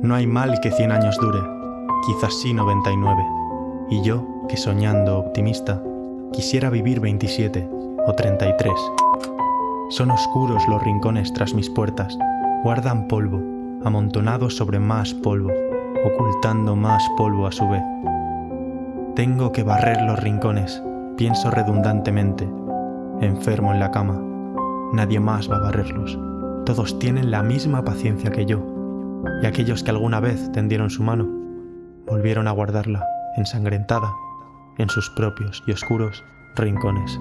No hay mal que cien años dure, quizás sí 99. Y yo, que soñando optimista, quisiera vivir 27 o 33. Son oscuros los rincones tras mis puertas, guardan polvo, amontonados sobre más polvo, ocultando más polvo a su vez. Tengo que barrer los rincones, pienso redundantemente, enfermo en la cama. Nadie más va a barrerlos. Todos tienen la misma paciencia que yo, y aquellos que alguna vez tendieron su mano, volvieron a guardarla ensangrentada en sus propios y oscuros rincones.